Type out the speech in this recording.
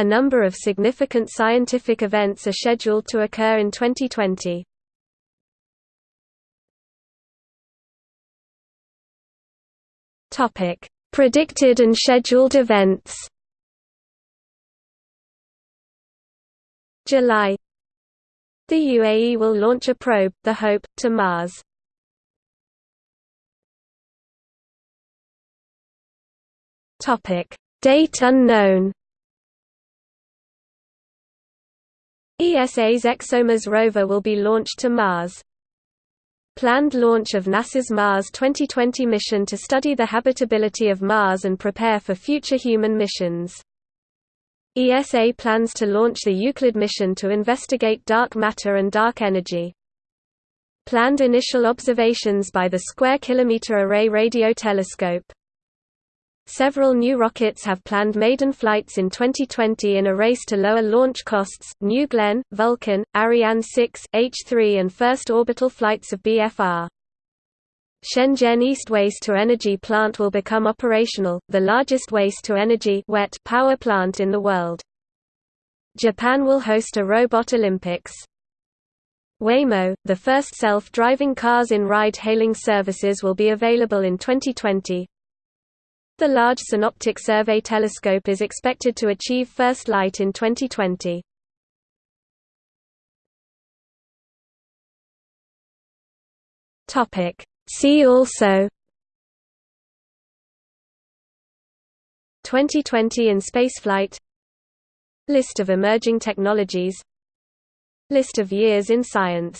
A number of significant scientific events are scheduled to occur in 2020. Topic: Predicted and scheduled events. July The UAE will launch a probe, the Hope, to Mars. Topic: Date unknown. ESA's ExoMars rover will be launched to Mars. Planned launch of NASA's Mars 2020 mission to study the habitability of Mars and prepare for future human missions. ESA plans to launch the Euclid mission to investigate dark matter and dark energy. Planned initial observations by the Square Kilometre Array Radio Telescope. Several new rockets have planned maiden flights in 2020 in a race to lower launch costs, New Glenn, Vulcan, Ariane 6, H3 and first orbital flights of BFR. Shenzhen East Waste-to-Energy plant will become operational, the largest waste-to-energy power plant in the world. Japan will host a Robot Olympics. Waymo, the first self-driving cars in ride-hailing services will be available in 2020, the Large Synoptic Survey Telescope is expected to achieve first light in 2020. Topic See also 2020 in spaceflight List of emerging technologies List of years in science